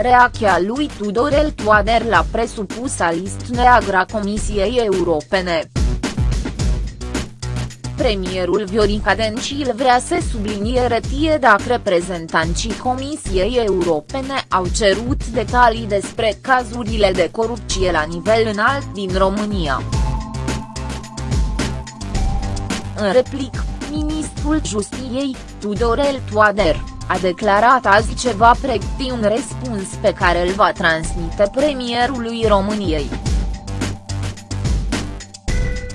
reacția lui Tudorel Toader la presupusa list neagră a Comisiei Europene. Premierul Viorica Dencil vrea să subliniere tie dacă reprezentanții Comisiei Europene au cerut detalii despre cazurile de corupție la nivel înalt din România. În replic, ministrul Justiției, Tudorel Toader, a declarat azi ce va pregăti un răspuns pe care îl va transmite premierului României.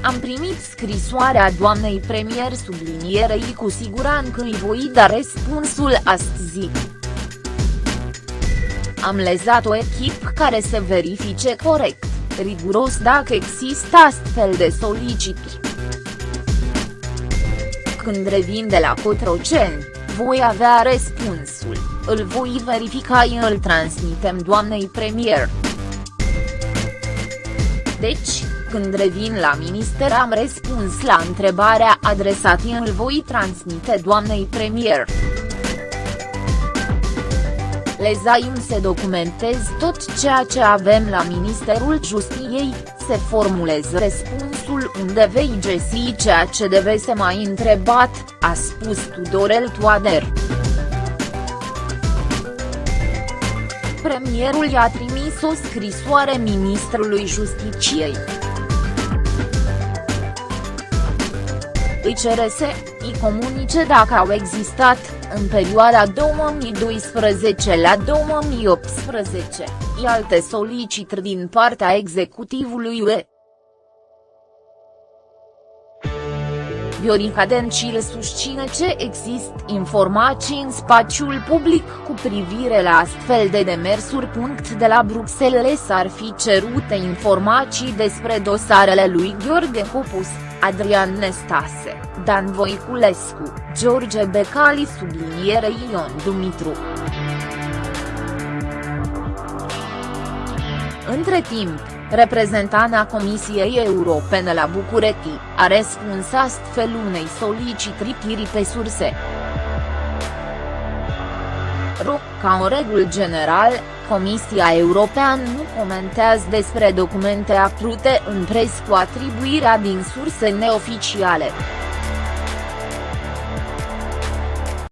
Am primit scrisoarea doamnei premier sublinierei cu siguranță îi voi da răspunsul astăzi. Am lezat o echipă care să verifice corect, riguros dacă există astfel de solicituri. Când revin de la Cotroceni, voi avea răspunsul, îl voi verifica și îl transmitem doamnei premier. Deci, când revin la minister am răspuns la întrebarea adresată îl voi transmite doamnei premier. Lezaim se documentez tot ceea ce avem la Ministerul Justiției, se formulez răspunsul unde vei găsi ceea ce deve să mai întrebat, a spus Tudorel Toader. Premierul i-a trimis o scrisoare ministrului Justiciei. Îi cere să îi comunice dacă au existat, în perioada 2012 la 2018, i alte solicitări din partea executivului UE. Viorica Dencil susține ce există informații în spațiul public cu privire la astfel de demersuri. De la Bruxelles s-ar fi cerute informații despre dosarele lui Gheorghe Copus, Adrian Nestase, Dan Voiculescu, George Becali subliniere Ion Dumitru. Între timp, reprezentana Comisiei Europene la București, a răspuns astfel unei solicitări pe surse. Ro, ca o regulă general, Comisia Europeană nu comentează despre documente aflute în pres cu atribuirea din surse neoficiale.